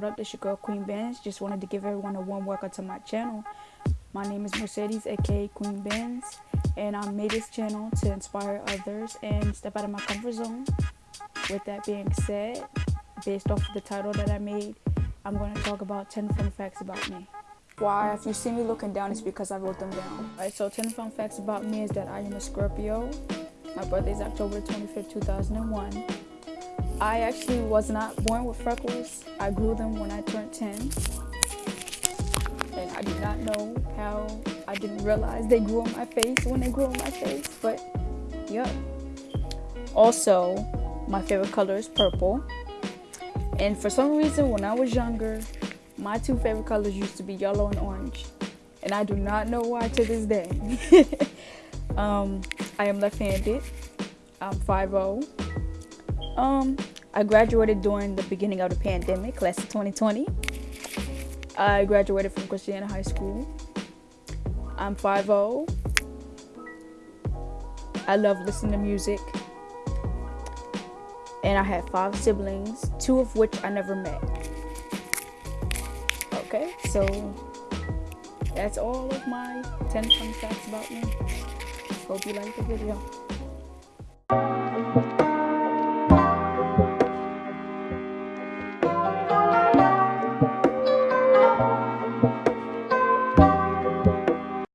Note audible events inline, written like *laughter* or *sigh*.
what up? This your girl Queen Benz. Just wanted to give everyone a warm welcome to my channel. My name is Mercedes, aka Queen Benz, and I made this channel to inspire others and step out of my comfort zone. With that being said, based off of the title that I made, I'm going to talk about 10 fun facts about me. Why, if you see me looking down, it's because I wrote them down. Alright, so 10 fun facts about me is that I am a Scorpio. My birthday is October 25th, 2001. I actually was not born with freckles. I grew them when I turned 10. And I did not know how, I didn't realize they grew on my face when they grew on my face, but yep. Also, my favorite color is purple. And for some reason, when I was younger, my two favorite colors used to be yellow and orange. And I do not know why to this day. *laughs* um, I am left-handed. I'm 5'0". Um, I graduated during the beginning of the pandemic, class of 2020. I graduated from Christiana High School. I'm 5'0". I love listening to music. And I have five siblings, two of which I never met. Okay, so that's all of my 10 fun facts about me. Hope you liked the video.